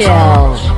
kill.